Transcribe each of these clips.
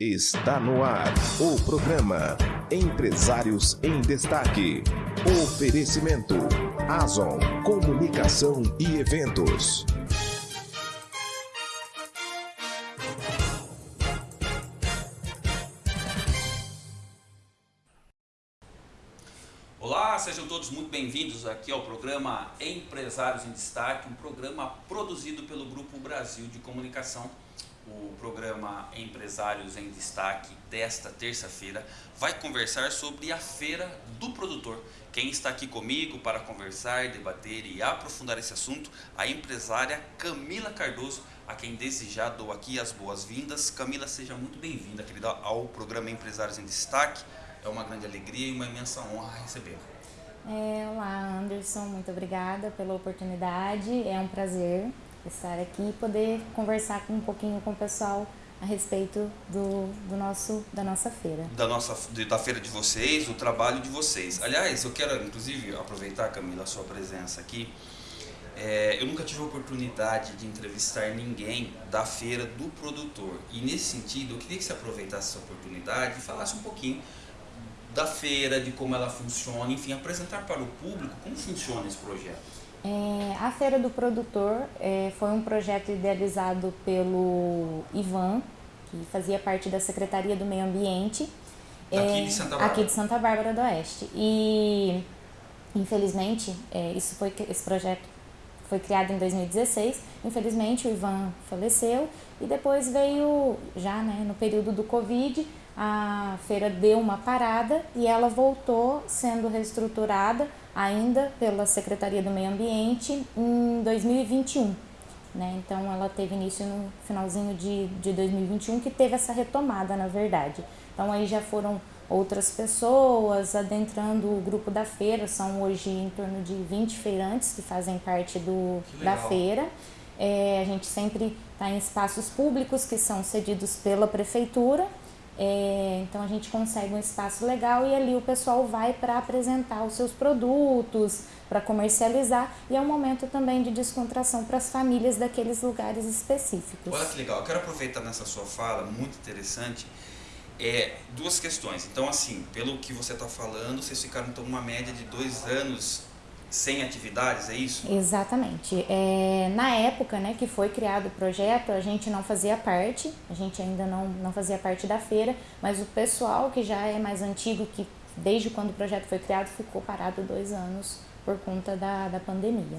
Está no ar o programa Empresários em Destaque. Oferecimento Azon Comunicação e Eventos. Olá, sejam todos muito bem-vindos aqui ao programa Empresários em Destaque, um programa produzido pelo Grupo Brasil de Comunicação o programa Empresários em Destaque desta terça-feira vai conversar sobre a Feira do Produtor. Quem está aqui comigo para conversar, debater e aprofundar esse assunto, a empresária Camila Cardoso, a quem desejar dou aqui as boas-vindas. Camila, seja muito bem-vinda, querida, ao programa Empresários em Destaque. É uma grande alegria e uma imensa honra recebê-la. É, olá, Anderson, muito obrigada pela oportunidade. É um prazer estar aqui e poder conversar um pouquinho com o pessoal a respeito do, do nosso, da nossa feira. Da, nossa, da feira de vocês, do trabalho de vocês. Aliás, eu quero inclusive aproveitar, Camila, a sua presença aqui. É, eu nunca tive a oportunidade de entrevistar ninguém da feira do produtor. E nesse sentido, eu queria que você aproveitasse essa oportunidade e falasse um pouquinho da feira, de como ela funciona, enfim, apresentar para o público como funciona esse projeto. É, a Feira do Produtor é, foi um projeto idealizado pelo Ivan, que fazia parte da Secretaria do Meio Ambiente. Aqui de Santa Bárbara. Aqui de Santa Bárbara do Oeste. E, infelizmente, é, isso foi, esse projeto foi criado em 2016. Infelizmente, o Ivan faleceu e depois veio, já né, no período do Covid, a feira deu uma parada e ela voltou sendo reestruturada ainda pela Secretaria do Meio Ambiente em 2021. Né? Então ela teve início no finalzinho de, de 2021 que teve essa retomada na verdade. Então aí já foram outras pessoas adentrando o grupo da feira, são hoje em torno de 20 feirantes que fazem parte do, da feira. É, a gente sempre está em espaços públicos que são cedidos pela prefeitura é, então a gente consegue um espaço legal e ali o pessoal vai para apresentar os seus produtos, para comercializar e é um momento também de descontração para as famílias daqueles lugares específicos. Olha que legal, eu quero aproveitar nessa sua fala, muito interessante, é, duas questões. Então assim, pelo que você está falando, vocês ficaram então uma média de dois anos sem atividades, é isso? Exatamente. É, na época né, que foi criado o projeto, a gente não fazia parte, a gente ainda não, não fazia parte da feira, mas o pessoal que já é mais antigo, que desde quando o projeto foi criado, ficou parado dois anos por conta da, da pandemia.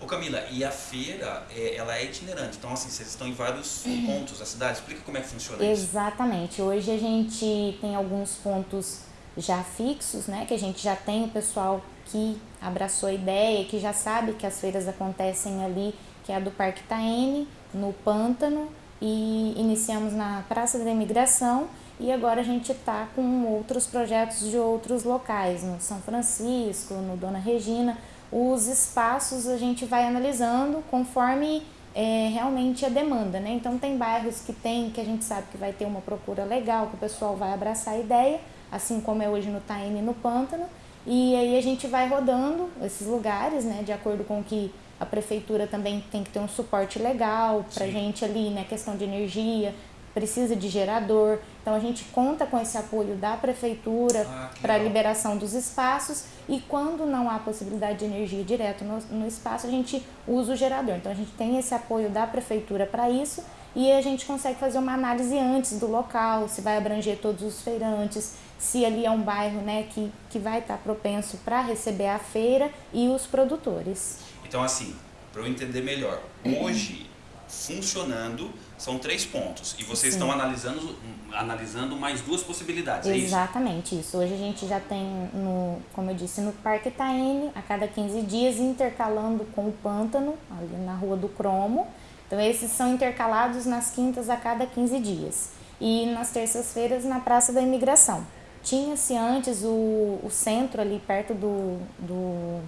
Ô Camila, e a feira, é, ela é itinerante, então assim, vocês estão em vários pontos da cidade, explica como é que funciona isso. Exatamente, hoje a gente tem alguns pontos já fixos, né, que a gente já tem o pessoal que abraçou a ideia, que já sabe que as feiras acontecem ali, que é a do Parque Taene, no Pântano, e iniciamos na Praça da Imigração e agora a gente está com outros projetos de outros locais, no São Francisco, no Dona Regina. Os espaços a gente vai analisando conforme é, realmente a demanda, né? Então tem bairros que tem, que a gente sabe que vai ter uma procura legal, que o pessoal vai abraçar a ideia, assim como é hoje no Taene e no Pântano, e aí a gente vai rodando esses lugares, né, de acordo com que a prefeitura também tem que ter um suporte legal para gente ali, né, questão de energia, precisa de gerador. Então a gente conta com esse apoio da prefeitura ah, para a liberação dos espaços e quando não há possibilidade de energia direto no, no espaço, a gente usa o gerador. Então a gente tem esse apoio da prefeitura para isso e a gente consegue fazer uma análise antes do local, se vai abranger todos os feirantes, se ali é um bairro né, que, que vai estar propenso para receber a feira e os produtores. Então, assim, para eu entender melhor, hoje funcionando são três pontos e vocês Sim. estão analisando, analisando mais duas possibilidades, é Exatamente isso? isso. Hoje a gente já tem, no, como eu disse, no Parque Itaene, a cada 15 dias, intercalando com o Pântano, ali na Rua do Cromo. Então esses são intercalados nas quintas a cada 15 dias. E nas terças-feiras na Praça da Imigração. Tinha-se antes o, o centro ali perto do, do,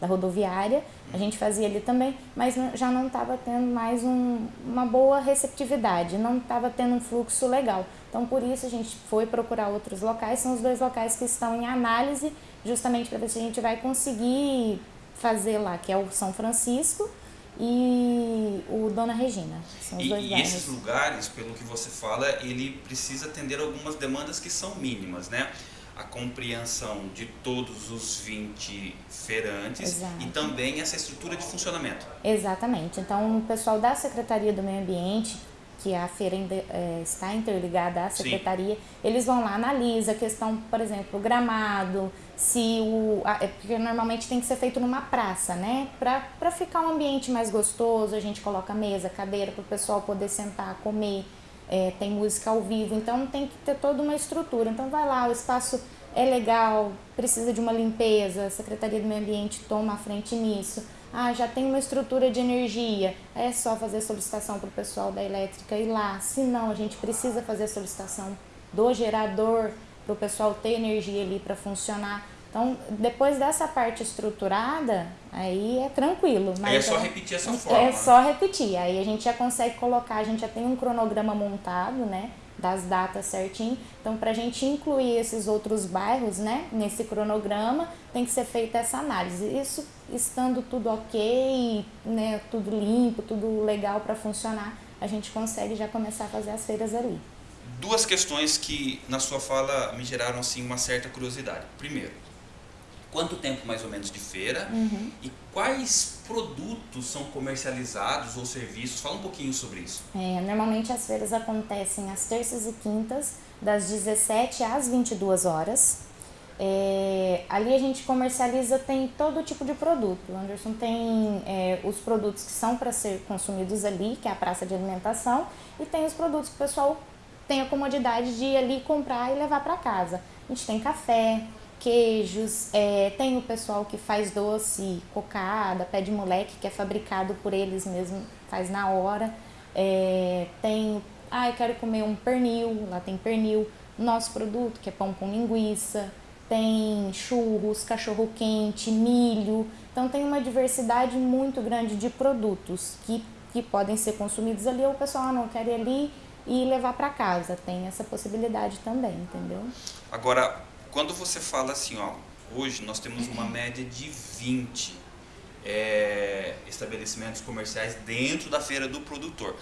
da rodoviária, a gente fazia ali também, mas já não estava tendo mais um, uma boa receptividade, não estava tendo um fluxo legal. Então, por isso, a gente foi procurar outros locais, são os dois locais que estão em análise, justamente para ver se a gente vai conseguir fazer lá, que é o São Francisco e o Dona Regina. São os e, dois e bairros. esses lugares, pelo que você fala, ele precisa atender algumas demandas que são mínimas, né? A compreensão de todos os 20 feirantes Exato. e também essa estrutura de funcionamento. Exatamente. Então, o pessoal da Secretaria do Meio Ambiente, que a feira é, está interligada à Sim. Secretaria, eles vão lá, analisa a questão, por exemplo, gramado, se o... é porque normalmente tem que ser feito numa praça, né? Para ficar um ambiente mais gostoso, a gente coloca mesa, cadeira, para o pessoal poder sentar, comer, é, tem música ao vivo, então tem que ter toda uma estrutura. Então vai lá, o espaço é legal, precisa de uma limpeza, a Secretaria do Meio Ambiente toma a frente nisso. Ah, já tem uma estrutura de energia, é só fazer solicitação para o pessoal da elétrica ir lá. Se não, a gente precisa fazer solicitação do gerador para o pessoal ter energia ali para funcionar. Então, depois dessa parte estruturada, aí é tranquilo. Aí é só é- repetir essa forma. é só repetir. Aí a gente já consegue colocar, a gente já tem um cronograma montado, né? Das datas certinho. Então, para a gente incluir esses outros bairros, né? Nesse cronograma, tem que ser feita essa análise. Isso estando tudo ok, né? Tudo limpo, tudo legal para funcionar, a gente consegue já começar a fazer as feiras ali. Duas questões que na sua fala me geraram assim uma certa curiosidade. Primeiro, quanto tempo mais ou menos de feira Uhum. e quais produtos são comercializados ou serviços? Fala um pouquinho sobre isso. É, normalmente as feiras acontecem às terças e quintas, das 17 às 22 horas. É, ali a gente comercializa, tem todo tipo de produto. O Anderson tem é, os produtos que são para ser consumidos ali, que é a praça de alimentação, e tem os produtos que o pessoal tem a comodidade de ir ali comprar e levar para casa. A gente tem café, queijos, é, tem o pessoal que faz doce, cocada, pé de moleque, que é fabricado por eles mesmo, faz na hora. É, tem, ah, eu quero comer um pernil, lá tem pernil. Nosso produto, que é pão com linguiça, tem churros, cachorro quente, milho. Então tem uma diversidade muito grande de produtos que, que podem ser consumidos ali. Ou o pessoal ah, não quer ir ali e levar para casa. Tem essa possibilidade também, entendeu? Agora, quando você fala assim, ó, hoje nós temos uma média de 20 é, estabelecimentos comerciais dentro da feira do produtor.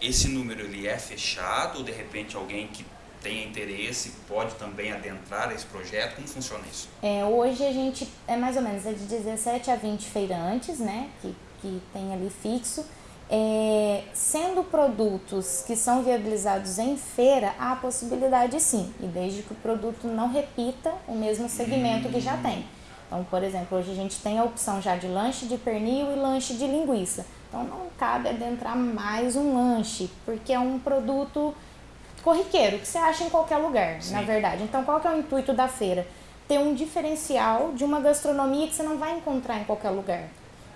Esse número ele é fechado ou de repente alguém que tenha interesse pode também adentrar esse projeto? Como funciona isso? É, hoje a gente é mais ou menos é de 17 a 20 feirantes, né? Que, que tem ali fixo. É, sendo produtos que são viabilizados em feira, há a possibilidade sim, e desde que o produto não repita o mesmo segmento que já tem. Então, por exemplo, hoje a gente tem a opção já de lanche de pernil e lanche de linguiça. Então não cabe adentrar mais um lanche, porque é um produto corriqueiro, que você acha em qualquer lugar, Sim. na verdade. Então qual que é o intuito da feira? Ter um diferencial de uma gastronomia que você não vai encontrar em qualquer lugar.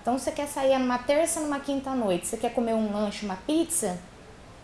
Então você quer sair numa terça, numa quinta noite, você quer comer um lanche, uma pizza,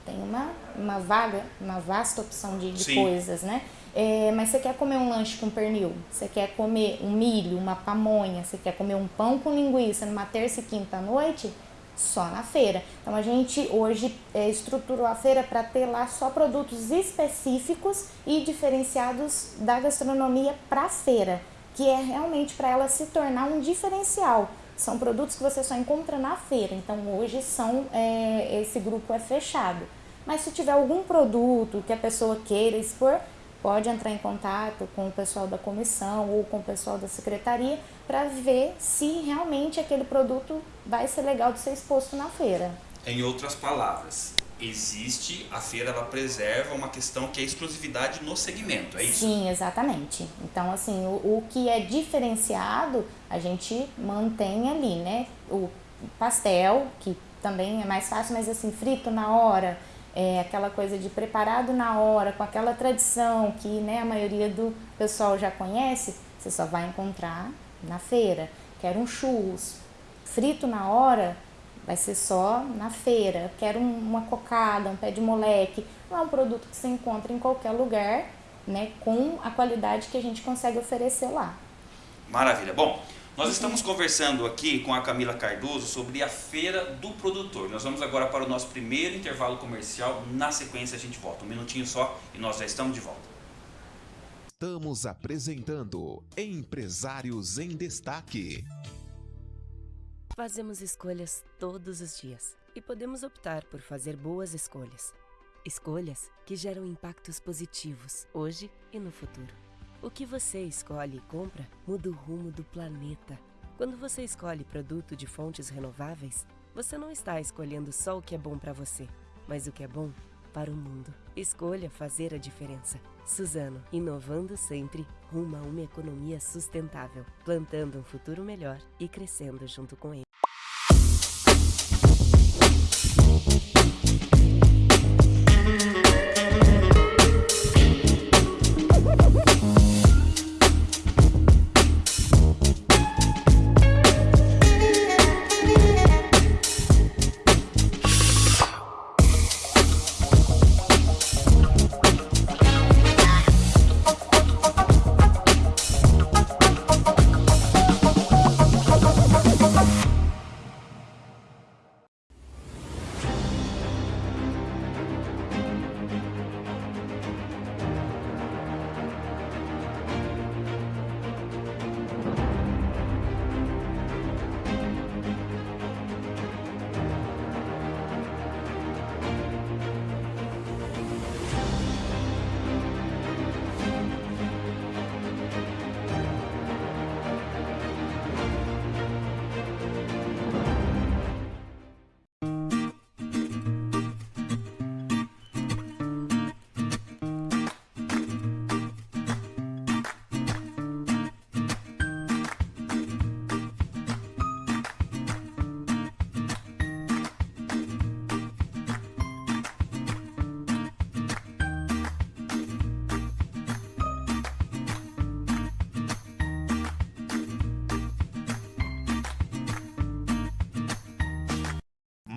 tem uma, uma vaga, uma vasta opção de, de coisas, né? É, mas você quer comer um lanche com pernil, você quer comer um milho, uma pamonha, você quer comer um pão com linguiça numa terça e quinta noite, só na feira. Então a gente hoje é, estruturou a feira para ter lá só produtos específicos e diferenciados da gastronomia para a feira, que é realmente para ela se tornar um diferencial. São produtos que você só encontra na feira, então hoje são é, esse grupo é fechado. Mas se tiver algum produto que a pessoa queira expor, pode entrar em contato com o pessoal da comissão ou com o pessoal da secretaria para ver se realmente aquele produto vai ser legal de ser exposto na feira. Em outras palavras, existe a feira, ela preserva uma questão que é exclusividade no segmento, é isso? Sim, exatamente. Então, assim, o, o que é diferenciado, a gente mantém ali, né? O pastel, que também é mais fácil, mas assim, frito na hora, é aquela coisa de preparado na hora, com aquela tradição que né, a maioria do pessoal já conhece, você só vai encontrar na feira. Quero um churros frito na hora, vai ser só na feira. Quero um- uma cocada, um pé de moleque. Não é um produto que você encontra em qualquer lugar, né, com a qualidade que a gente consegue oferecer lá. Maravilha. Bom, nós estamos conversando aqui com a Camila Cardoso sobre a Feira do Produtor. Nós vamos agora para o nosso primeiro intervalo comercial. Na sequência a gente volta. Um minutinho só e nós já estamos de volta. Estamos apresentando Empresários em Destaque. Fazemos escolhas todos os dias e podemos optar por fazer boas escolhas. Escolhas que geram impactos positivos hoje e no futuro. O que você escolhe e compra muda o rumo do planeta. Quando você escolhe produto de fontes renováveis, você não está escolhendo só o que é bom para você, mas o que é bom para o mundo. Escolha fazer a diferença. Suzano, inovando sempre rumo a uma economia sustentável, plantando um futuro melhor e crescendo junto com ele.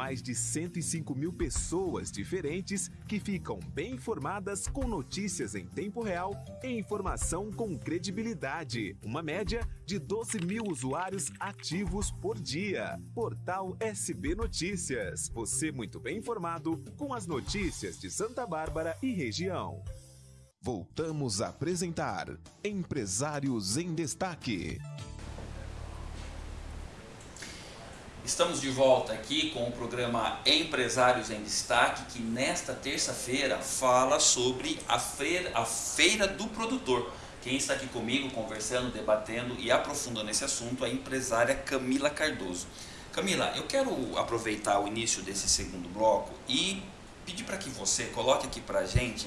Mais de 105 mil pessoas diferentes que ficam bem informadas com notícias em tempo real e informação com credibilidade. Uma média de 12 mil usuários ativos por dia. Portal SB Notícias. Você muito bem informado com as notícias de Santa Bárbara e região. Voltamos a apresentar Empresários em Destaque. Estamos de volta aqui com o programa Empresários em Destaque, que nesta terça-feira fala sobre a feira, a feira do Produtor. Quem está aqui comigo conversando, debatendo e aprofundando esse assunto é a empresária Camila Cardoso. Camila, eu quero aproveitar o início desse segundo bloco e pedir para que você coloque aqui para a gente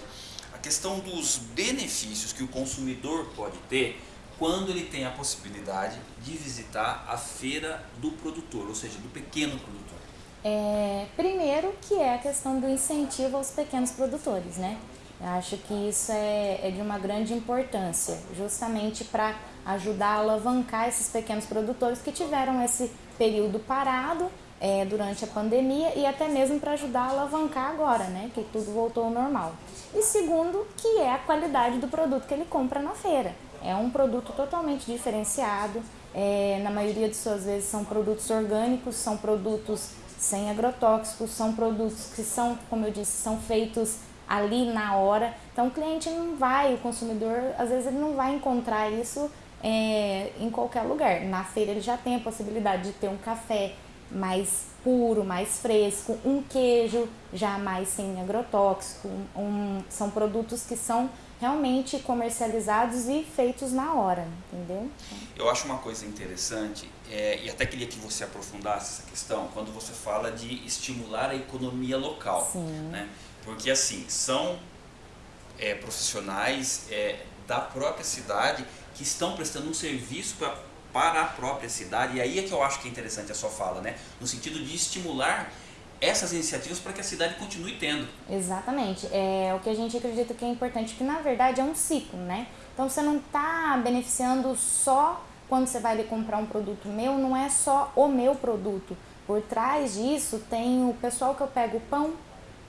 a questão dos benefícios que o consumidor pode ter quando ele tem a possibilidade de visitar a feira do produtor, ou seja, do pequeno produtor? É, primeiro que é a questão do incentivo aos pequenos produtores, né? Eu acho que isso é, é de uma grande importância, justamente para ajudar a alavancar esses pequenos produtores que tiveram esse período parado é, durante a pandemia e até mesmo para ajudar a alavancar agora, né? Que tudo voltou ao normal. E segundo, que é a qualidade do produto que ele compra na feira. É um produto totalmente diferenciado, é, na maioria de suas vezes são produtos orgânicos, são produtos sem agrotóxicos, são produtos que são, como eu disse, são feitos ali na hora. Então o cliente não vai, o consumidor, às vezes ele não vai encontrar isso é, em qualquer lugar. Na feira ele já tem a possibilidade de ter um café mais puro, mais fresco, um queijo já mais sem agrotóxico, um, são produtos que são realmente comercializados e feitos na hora, entendeu? Eu acho uma coisa interessante, é, e até queria que você aprofundasse essa questão, quando você fala de estimular a economia local. Sim. Né? Porque assim, são é, profissionais é, da própria cidade que estão prestando um serviço pra, para a própria cidade, e aí é que eu acho que é interessante a sua fala, né? no sentido de estimular essas iniciativas para que a cidade continue tendo. Exatamente. É o que a gente acredita que é importante, que na verdade é um ciclo, né? Então você não está beneficiando só quando você vai ali comprar um produto meu, não é só o meu produto. Por trás disso tem o pessoal que eu pego o pão,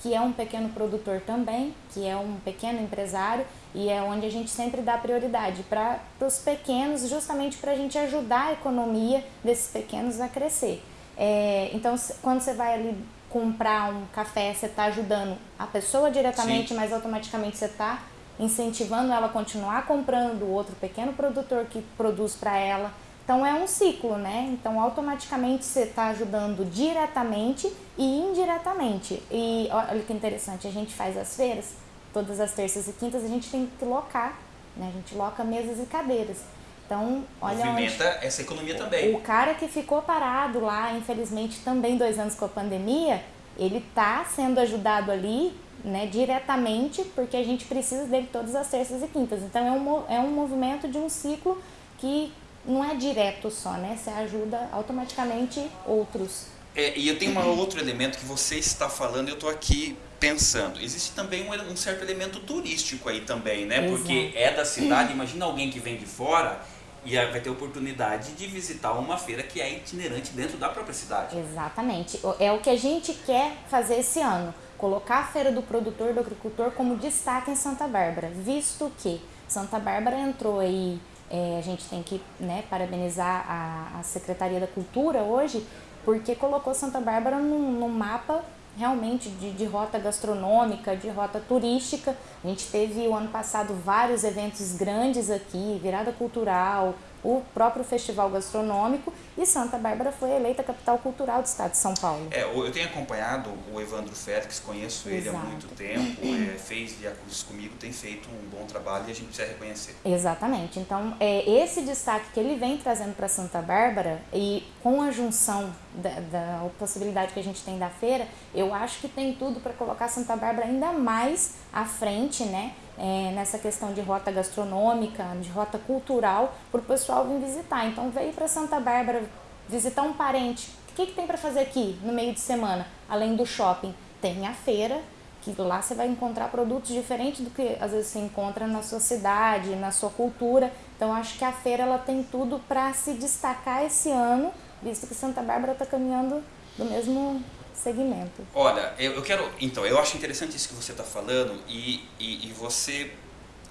que é um pequeno produtor também, que é um pequeno empresário, e é onde a gente sempre dá prioridade para os pequenos, justamente para a gente ajudar a economia desses pequenos a crescer. É, então, quando você vai ali comprar um café, você está ajudando a pessoa diretamente, Sim. mas automaticamente você está incentivando ela a continuar comprando do outro pequeno produtor que produz para ela. Então é um ciclo, né? Então automaticamente você está ajudando diretamente e indiretamente. E olha que interessante, a gente faz as feiras, todas as terças e quintas a gente tem que locar, né? A gente loca mesas e cadeiras. Então, olha Movimenta onde, essa economia também. O cara que ficou parado lá, infelizmente também dois anos com a pandemia, ele está sendo ajudado ali né, diretamente, porque a gente precisa dele todas as terças e quintas. Então é um, é um movimento de um ciclo que não é direto só, né? Você ajuda automaticamente outros. É, e eu tenho um outro elemento que você está falando, eu estou aqui pensando. Existe também um, um, certo elemento turístico aí também, né? Exato. Porque é da cidade, imagina alguém que vem de fora e vai ter oportunidade de visitar uma feira que é itinerante dentro da própria cidade. Exatamente. É o que a gente quer fazer esse ano. Colocar a Feira do Produtor do Agricultor como destaque em Santa Bárbara, visto que Santa Bárbara entrou aí, é, a gente tem que né, parabenizar a, a Secretaria da Cultura hoje, porque colocou Santa Bárbara no, no mapa realmente de, de, rota gastronômica, de rota turística. A gente teve o ano passado vários eventos grandes aqui, virada cultural, o próprio festival gastronômico e Santa Bárbara foi eleita capital cultural do estado de São Paulo. É, eu tenho acompanhado o Evandro Félix, conheço ele Exato. há muito tempo, é, fez Via Cruz comigo, tem feito um bom trabalho e a gente precisa reconhecer. Exatamente. Então, é, esse destaque que ele vem trazendo para Santa Bárbara e com a junção da, da possibilidade que a gente tem da feira, eu acho que tem tudo para colocar Santa Bárbara ainda mais à frente, né? É, nessa questão de rota gastronômica, de rota cultural, para o pessoal vir visitar. Então, veio para Santa Bárbara visitar um parente. O que, que tem para fazer aqui no meio de semana, além do shopping? Tem a feira, que lá você vai encontrar produtos diferentes do que às vezes você encontra na sua cidade, na sua cultura. Então, acho que a feira ela tem tudo para se destacar esse ano, visto que Santa Bárbara está caminhando do mesmo segmento. Olha, eu, eu quero. Então, eu acho interessante isso que você está falando e, e, e, você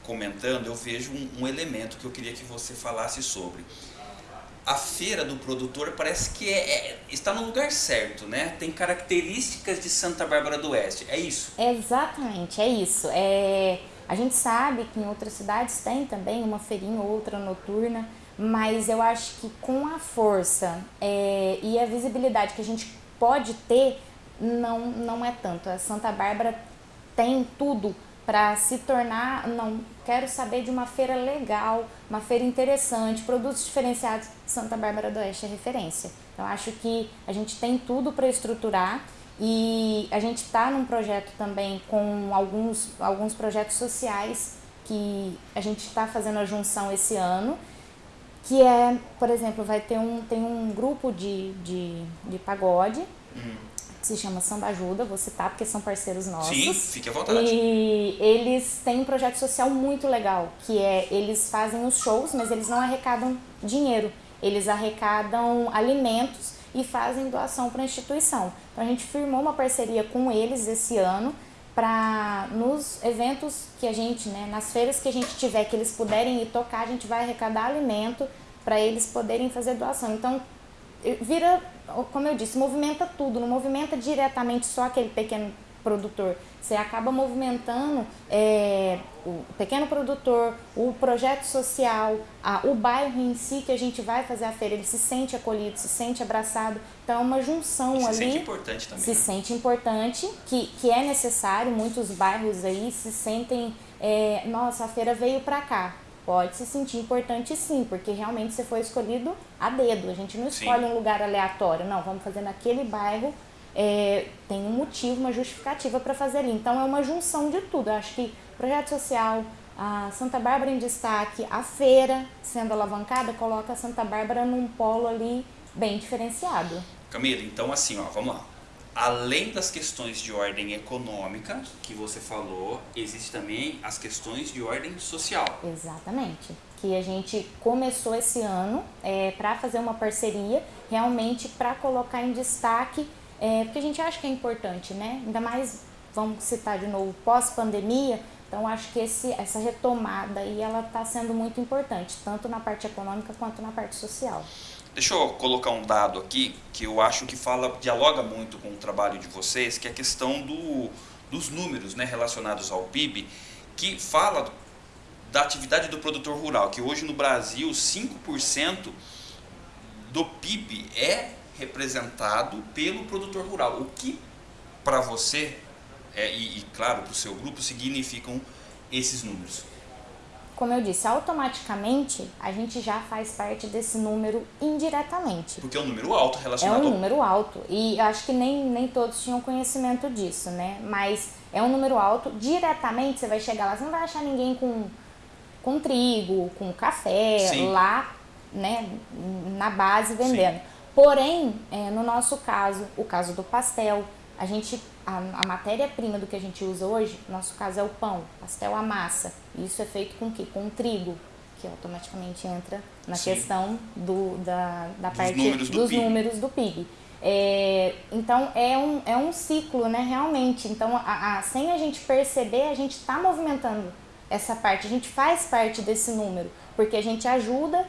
comentando, eu vejo um, um, elemento que eu queria que você falasse sobre. A feira do produtor parece que é, é, está no lugar certo, né? Tem características de Santa Bárbara do Oeste, é isso? Exatamente, é isso. É, a gente sabe que em outras cidades tem também uma feirinha ou outra noturna, mas eu acho que com a força é, e a visibilidade que a gente pode ter, não, não é tanto. A Santa Bárbara tem tudo para se tornar, não, quero saber de uma feira legal, uma feira interessante, produtos diferenciados, Santa Bárbara do Oeste é referência. Então acho que a gente tem tudo para estruturar e a gente está num projeto também com alguns, alguns projetos sociais que a gente está fazendo a junção esse ano que é, por exemplo, vai ter um, tem um grupo de, de, de pagode uhum. que se chama Samba Ajuda, vou citar porque são parceiros nossos. Sim, fique à vontade. E eles têm um projeto social muito legal, que é, eles fazem os shows, mas eles não arrecadam dinheiro, eles arrecadam alimentos e fazem doação para a instituição. Então a gente firmou uma parceria com eles esse ano para nos eventos que a gente, né, nas feiras que a gente tiver que eles puderem ir tocar, a gente vai arrecadar alimento para eles poderem fazer doação. Então, vira, como eu disse, movimenta tudo, não movimenta diretamente só aquele pequeno produtor. Você acaba movimentando é, o pequeno produtor, o projeto social, a, o bairro em si que a gente vai fazer a feira, ele se sente acolhido, se sente abraçado. Então é uma junção se ali. Se sente importante também. Se né? sente importante, que, que é necessário. Muitos bairros aí se sentem, é, nossa, a feira veio para cá. Pode se sentir importante sim, porque realmente você foi escolhido a dedo. A gente não escolhe sim. um lugar aleatório, não, vamos fazer naquele bairro é, tem um motivo, uma justificativa para fazer ali. Então é uma junção de tudo. Eu acho que projeto social, a Santa Bárbara em destaque, a feira sendo alavancada, coloca a Santa Bárbara num polo ali bem diferenciado. Camila, então assim, ó, vamos lá. Além das questões de ordem econômica que você falou, existe também as questões de ordem social. Exatamente. Que a gente começou esse ano é, para fazer uma parceria, realmente para colocar em destaque é, porque a gente acha que é importante, né? Ainda mais, vamos citar de novo, pós-pandemia, então acho que esse, essa retomada aí ela está sendo muito importante, tanto na parte econômica quanto na parte social. Deixa eu colocar um dado aqui que eu acho que fala, dialoga muito com o trabalho de vocês, que é a questão do, dos números né, relacionados ao PIB, que fala da atividade do produtor rural, que hoje no Brasil 5% do PIB é representado pelo produtor rural. O que para você é, e, e, claro, para o seu grupo significam esses números? Como eu disse, automaticamente a gente já faz parte desse número indiretamente. Porque é um número alto relacionado É um número alto e acho que nem, nem todos tinham conhecimento disso, né? Mas é um número alto, diretamente você vai chegar lá, você não vai achar ninguém com, com trigo, com café Sim. lá, né, na base vendendo. Sim. Porém, é, no nosso caso, o caso do pastel, a gente a, a matéria-prima do que a gente usa hoje, no nosso caso é o pão, pastel, a massa. Isso é feito com o quê? Com trigo, que automaticamente entra na Sim. questão do, da, da dos parte números do dos números do PIB. É, então é um, é um ciclo, né, realmente. Então, a, a, sem a gente perceber, a gente está movimentando essa parte, a gente faz parte desse número, porque a gente ajuda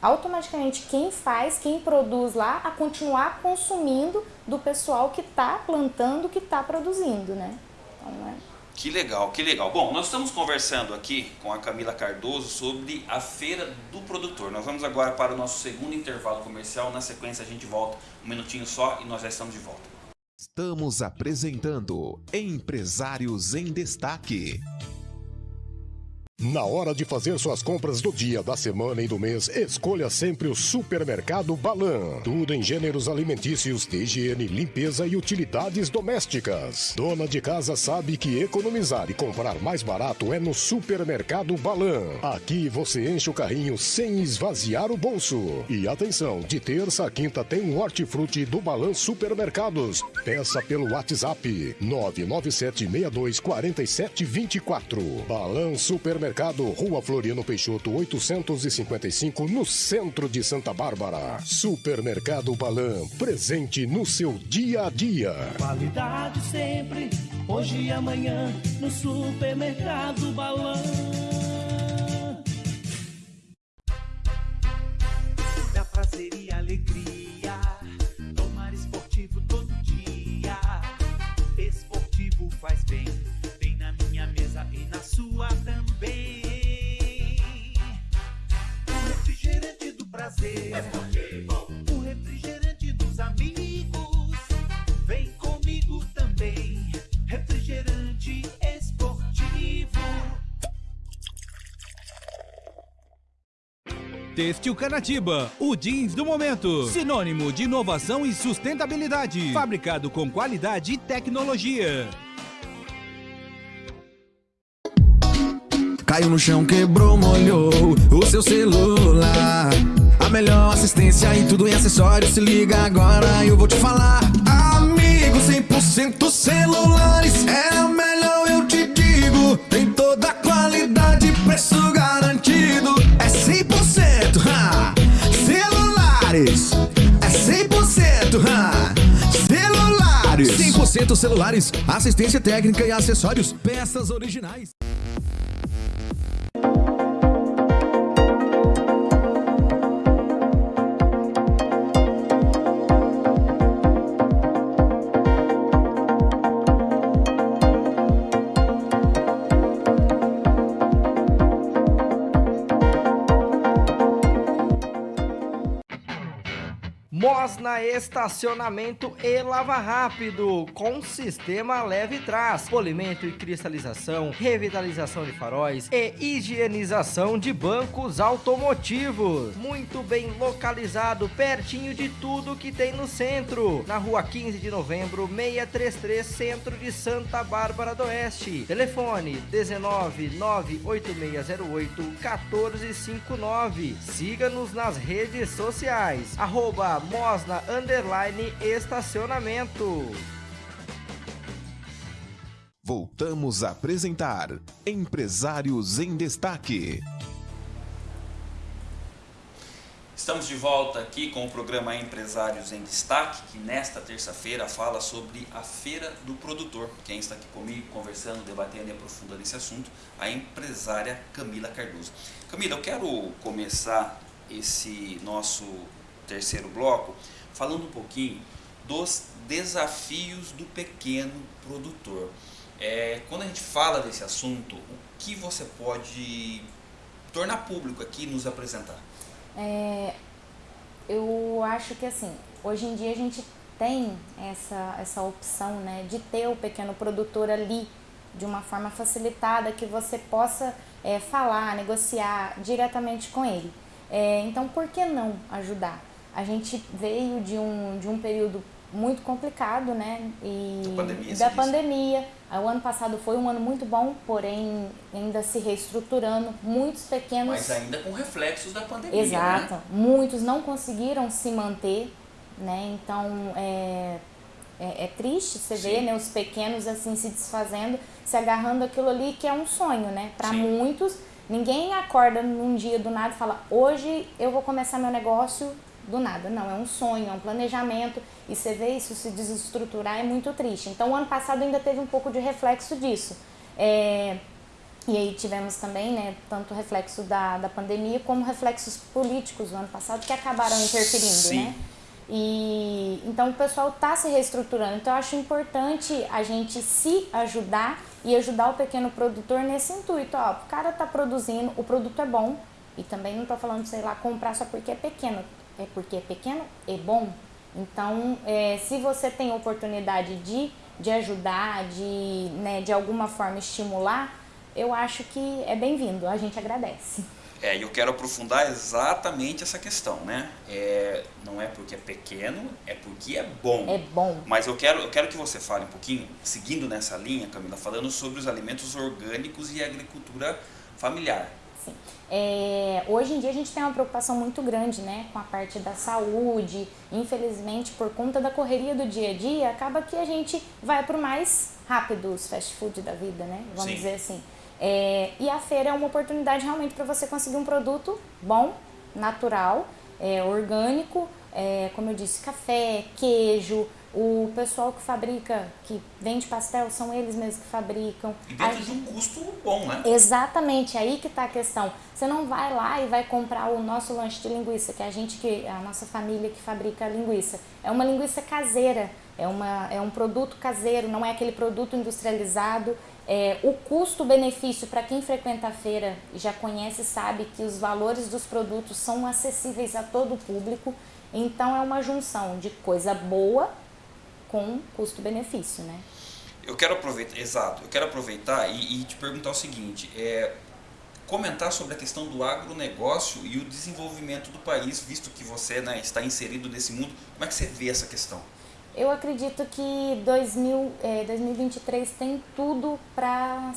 automaticamente quem faz, quem produz lá, a continuar consumindo do pessoal que está plantando, que está produzindo, né? Então, é... Que legal, que legal. Bom, nós estamos conversando aqui com a Camila Cardoso sobre a Feira do Produtor. Nós vamos agora para o nosso segundo intervalo comercial. Na sequência a gente volta um minutinho só e nós já estamos de volta. Estamos apresentando Empresários em Destaque. Na hora de fazer suas compras do dia, da semana e do mês, escolha sempre o Supermercado Balan. Tudo em gêneros alimentícios, de higiene, limpeza e utilidades domésticas. Dona de casa sabe que economizar e comprar mais barato é no Supermercado Balan. Aqui você enche o carrinho sem esvaziar o bolso. E atenção, de terça a quinta tem um hortifruti do Balan Supermercados. Peça pelo WhatsApp 997624724. Balan Supermercados Supermercado, Rua Floriano Peixoto, 855, no centro de Santa Bárbara. Supermercado Balan, presente no seu dia a dia. Qualidade sempre, hoje e amanhã, no Supermercado Balan. Da prazer e alegria, Têxtil Canatiba, o jeans do momento. Sinônimo de inovação e sustentabilidade. Fabricado com qualidade e tecnologia. Caiu no chão, quebrou, molhou o seu celular. A melhor assistência em tudo em acessórios. Se liga agora, eu vou te falar. Amigo, 100% celulares. É a melhor, eu te digo. Tem toda a qualidade, preço 100% celulares. Assistência técnica e acessórios. Peças originais. Na estacionamento e lava rápido, com sistema leve trás, polimento e cristalização, revitalização de faróis e higienização de bancos automotivos. Muito bem localizado, pertinho de tudo que tem no centro. Na rua 15 de novembro, 633, centro de Santa Bárbara do Oeste. Telefone 19 98608 1459. Siga-nos nas redes sociais. Arroba Mosna underline estacionamento. Voltamos a apresentar Empresários em Destaque. Estamos de volta aqui com o programa Empresários em Destaque, que nesta terça-feira fala sobre a Feira do Produtor. Quem está aqui comigo conversando, debatendo e aprofundando esse assunto, a empresária Camila Cardoso. Camila, eu quero começar esse nosso terceiro bloco falando um pouquinho dos desafios do pequeno produtor. É, quando a gente fala desse assunto, o que você pode tornar público aqui e nos apresentar? É, Eu acho que assim, hoje em dia a gente tem essa, essa opção né, de ter o pequeno produtor ali de uma forma facilitada que você possa é, falar, negociar diretamente com ele. É, então, por que não ajudar? A gente veio de um, de um período muito complicado, né? E da pandemia. Da pandemia. O ano passado foi um ano muito bom, porém ainda se reestruturando. Muitos pequenos. Mas ainda com reflexos da pandemia. Exato. Né? Muitos não conseguiram se manter, né? Então é, é, é triste você ver né, os pequenos assim se desfazendo, se agarrando aquilo ali que é um sonho, né? Para muitos, ninguém acorda num dia do nada e fala: hoje eu vou começar meu negócio do nada. Não, é um sonho, é um planejamento. E você vê isso se desestruturar é muito triste. Então, o ano passado ainda teve um pouco de reflexo disso. É, e aí tivemos também, né, tanto reflexo da, da pandemia como reflexos políticos do ano passado que acabaram interferindo, Sim. né? E então o pessoal está se reestruturando. Então eu acho importante a gente se ajudar e ajudar o pequeno produtor nesse intuito. Ó, o cara está produzindo, o produto é bom. E também não estou falando, sei lá, comprar só porque é pequeno é porque é pequeno e bom. Então, é, se você tem oportunidade de, de ajudar, de, né, de alguma forma estimular, eu acho que é bem-vindo, a gente agradece. É, e eu quero aprofundar exatamente essa questão, né? É, não é porque é pequeno, é porque é bom. É bom. Mas eu quero, eu quero que você fale um pouquinho, seguindo nessa linha, Camila, falando sobre os alimentos orgânicos e agricultura familiar. Sim. É, hoje em dia a gente tem uma preocupação muito grande né, com a parte da saúde. Infelizmente, por conta da correria do dia a dia, acaba que a gente vai para o mais rápido, os fast food da vida, né? Vamos Sim. dizer assim. É, e a feira é uma oportunidade realmente para você conseguir um produto bom, natural, é, orgânico, é, como eu disse, café, queijo, o pessoal que fabrica, que vende pastel, são eles mesmos que fabricam. E dentro de um custo bom, né? Exatamente, aí que está a questão. Você não vai lá e vai comprar o nosso lanche de linguiça, que é a gente que a nossa família que fabrica a linguiça. É uma linguiça caseira, é, uma, é um produto caseiro, não é aquele produto industrializado. É, o custo-benefício para quem frequenta a feira e já conhece sabe que os valores dos produtos são acessíveis a todo o público. Então é uma junção de coisa boa com custo-benefício, né? Eu quero aproveitar, exato, eu quero aproveitar e, e, te perguntar o seguinte, é, comentar sobre a questão do agronegócio e o desenvolvimento do país, visto que você né, está inserido nesse mundo, como é que você vê essa questão? Eu acredito que 2000, é, 2023 tem tudo para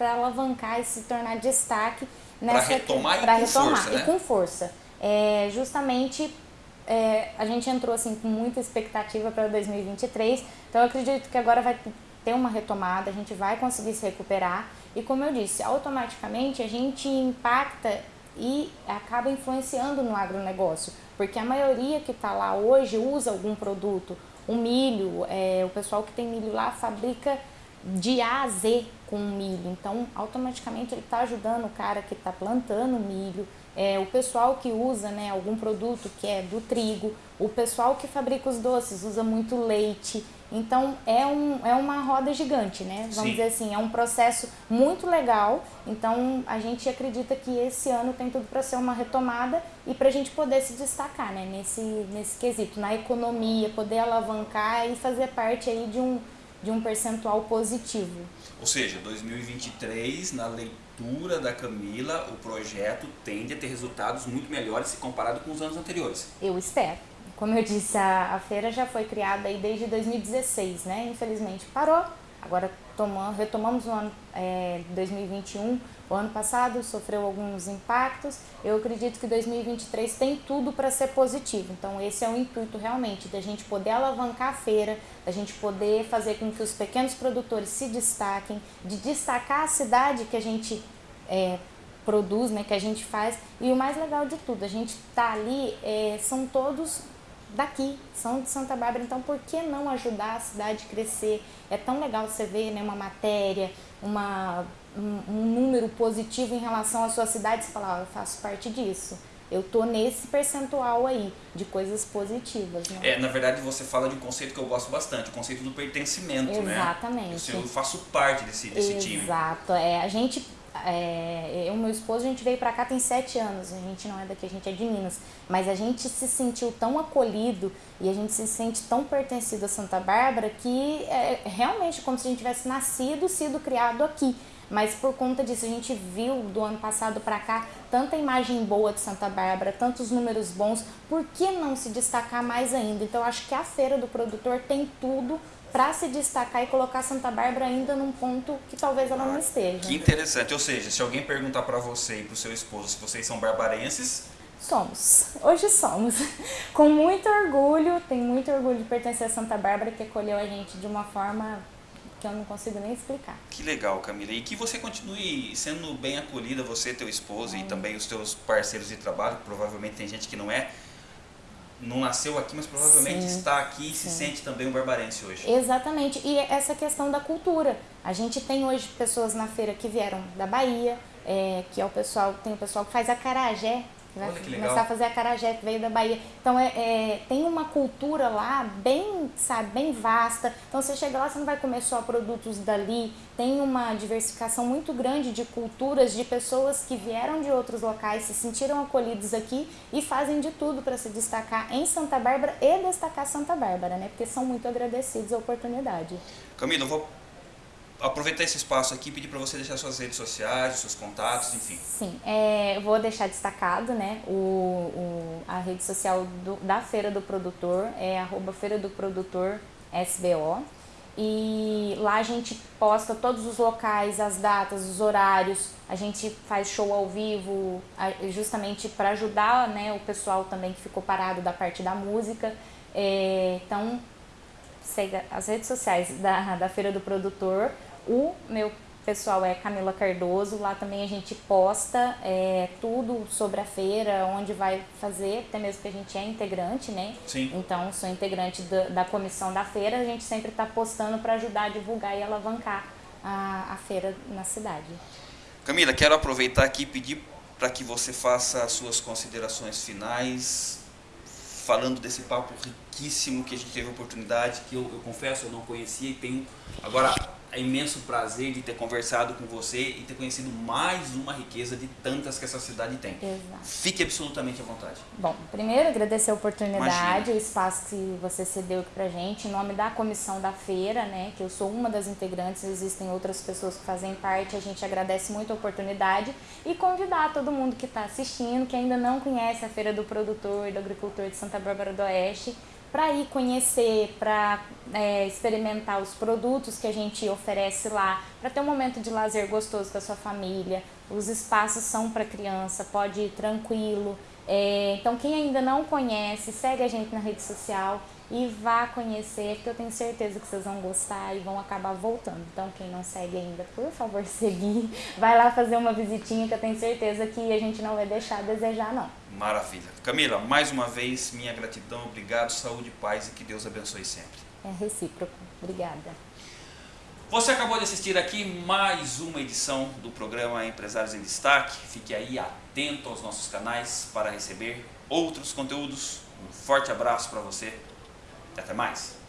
alavancar e se tornar destaque nessa para retomar, e, com retomar força, né? e com força. É, justamente é, a gente entrou assim com muita expectativa para 2023, então eu acredito que agora vai ter uma retomada, a gente vai conseguir se recuperar. E como eu disse, automaticamente a gente impacta e acaba influenciando no agronegócio, porque a maioria que está lá hoje usa algum produto, o milho, é, o pessoal que tem milho lá fabrica de A a Z com milho, então automaticamente ele está ajudando o cara que está plantando milho, é, o pessoal que usa né, algum produto que é do trigo, o pessoal que fabrica os doces usa muito leite. Então é, um, é uma roda gigante, né? Vamos Sim. dizer assim, é um processo muito legal. Então a gente acredita que esse ano tem tudo para ser uma retomada e para a gente poder se destacar né? nesse, nesse quesito, na economia, poder alavancar e fazer parte aí de um, de um percentual positivo. Ou seja, 2023, na leitura da Camila, o projeto tende a ter resultados muito melhores se comparado com os anos anteriores. Eu espero. Como eu disse, a, a feira já foi criada aí desde 2016, né? Infelizmente parou. Agora tomamos, retomamos o ano é, 2021. O ano passado sofreu alguns impactos. Eu acredito que 2023 tem tudo para ser positivo. Então esse é o intuito realmente da gente poder alavancar a feira, da gente poder fazer com que os pequenos produtores se destaquem, de destacar a cidade que a gente é, produz, né, que a gente faz. E o mais legal de tudo, a gente tá ali, é, são todos daqui, são de Santa Bárbara, então por que não ajudar a cidade a crescer? É tão legal você ver né, uma matéria, uma, um, um número positivo em relação à sua cidade, você fala, oh, eu faço parte disso. Eu tô nesse percentual aí de coisas positivas, né? É, na verdade você fala de um conceito que eu gosto bastante, o conceito do pertencimento, Exatamente. né? Eu, eu faço parte desse, desse time. Exato, é, a gente é, eu e meu esposo, a gente veio para cá tem sete anos, a gente não é daqui, a gente é de Minas, mas a gente se sentiu tão acolhido e a gente se sente tão pertencido a Santa Bárbara que é realmente como se a gente tivesse nascido, sido criado aqui. Mas por conta disso, a gente viu do ano passado para cá tanta imagem boa de Santa Bárbara, tantos números bons, por que não se destacar mais ainda? Então, acho que a Feira do Produtor tem tudo para se destacar e colocar Santa Bárbara ainda num ponto que talvez ela não esteja. Que interessante. Ou seja, se alguém perguntar para você e para o seu esposo se vocês são barbarenses, Somos. Hoje somos. Com muito orgulho, tenho muito orgulho de pertencer a Santa Bárbara, que acolheu a gente de uma forma que eu não consigo nem explicar. Que legal, Camila. E que você continue sendo bem acolhida, você, teu esposo é. e também os teus parceiros de trabalho, provavelmente tem gente que não é, não nasceu aqui, mas provavelmente sim, está aqui e sim. se sente também um barbarense hoje. Exatamente. E essa questão da cultura. A gente tem hoje pessoas na feira que vieram da Bahia, é, que é o pessoal, tem o pessoal que faz a carajé, vai Olha que legal. começar a fazer a carajé, que veio da Bahia. Então é, é, tem uma cultura lá bem, sabe, bem vasta. Então você chega lá, você não vai comer só produtos dali. Tem uma diversificação muito grande de culturas, de pessoas que vieram de outros locais, se sentiram acolhidos aqui e fazem de tudo para se destacar em Santa Bárbara e destacar Santa Bárbara, né? Porque são muito agradecidos à oportunidade. Camila, eu vou aproveitar esse espaço aqui e pedir para você deixar suas redes sociais, seus contatos, enfim. Sim, é, vou deixar destacado, né, o, o, a rede social do, da Feira do Produtor, é arroba Feira do Produtor SBO. E lá a gente posta todos os locais, as datas, os horários, a gente faz show ao vivo, justamente para ajudar né, o pessoal também que ficou parado da parte da música. É, então, siga as redes sociais da, da Feira do Produtor, o meu pessoal é Camila Cardoso, lá também a gente posta é, tudo sobre a feira, onde vai fazer, até mesmo que a gente é integrante, né? Sim. Então, sou integrante da, da comissão da feira, a gente sempre está postando para ajudar a divulgar e alavancar a, a feira na cidade. Camila, quero aproveitar aqui e pedir para que você faça as suas considerações finais, falando desse papo riquíssimo que a gente teve a oportunidade, que eu, eu confesso eu não conhecia e tenho agora é imenso prazer de ter conversado com você e ter conhecido mais uma riqueza de tantas que essa cidade tem. Exato. Fique absolutamente à vontade. Bom, primeiro agradecer a oportunidade, Imagina. o espaço que você cedeu aqui pra gente, em nome da comissão da feira, né, que eu sou uma das integrantes, existem outras pessoas que fazem parte, a gente agradece muito a oportunidade e convidar todo mundo que está assistindo, que ainda não conhece a Feira do Produtor e do Agricultor de Santa Bárbara do Oeste, para ir conhecer, para é, experimentar os produtos que a gente oferece lá, para ter um momento de lazer gostoso com a sua família. Os espaços são para criança, pode ir tranquilo. É, então, quem ainda não conhece, segue a gente na rede social e vá conhecer, porque eu tenho certeza que vocês vão gostar e vão acabar voltando. Então, quem não segue ainda, por favor, seguir. Vai lá fazer uma visitinha que eu tenho certeza que a gente não vai deixar a desejar, não. Maravilha. Camila, mais uma vez, minha gratidão, obrigado, saúde, paz e que Deus abençoe sempre. É recíproco. Obrigada. Você acabou de assistir aqui mais uma edição do programa Empresários em Destaque. Fique aí atento aos nossos canais para receber outros conteúdos. Um forte abraço para você até mais!